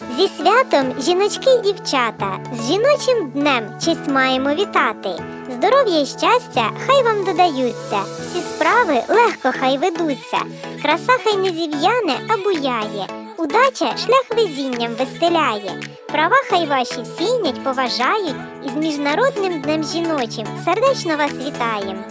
Зі святом жіночки і дівчата, з жіночим днем честь маємо вітати. Здоров'я і щастя хай вам додаються, всі справи легко хай ведуться. Краса хай не зів'яне, а буяє. Удача шлях везінням вистеляє. Права хай ваші цінять, поважають, і з міжнародним днем жіночим сердечно вас вітаєм.